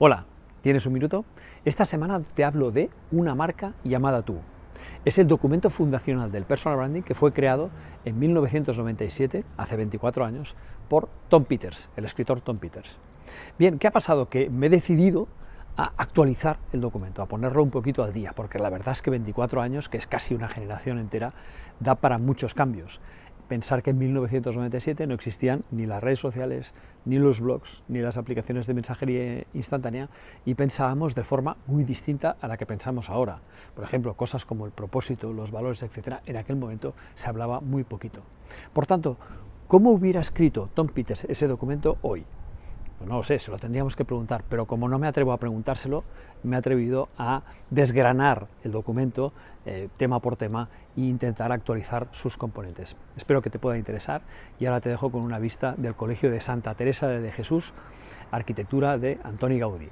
Hola, ¿tienes un minuto? Esta semana te hablo de una marca llamada Tú. Es el documento fundacional del personal branding que fue creado en 1997, hace 24 años, por Tom Peters, el escritor Tom Peters. Bien, ¿qué ha pasado? Que me he decidido a actualizar el documento, a ponerlo un poquito al día, porque la verdad es que 24 años, que es casi una generación entera, da para muchos cambios pensar que en 1997 no existían ni las redes sociales, ni los blogs, ni las aplicaciones de mensajería instantánea y pensábamos de forma muy distinta a la que pensamos ahora. Por ejemplo, cosas como el propósito, los valores, etcétera, en aquel momento se hablaba muy poquito. Por tanto, ¿cómo hubiera escrito Tom Peters ese documento hoy? Pues no lo sé, se lo tendríamos que preguntar, pero como no me atrevo a preguntárselo, me he atrevido a desgranar el documento eh, tema por tema e intentar actualizar sus componentes. Espero que te pueda interesar y ahora te dejo con una vista del Colegio de Santa Teresa de Jesús, arquitectura de Antoni Gaudí.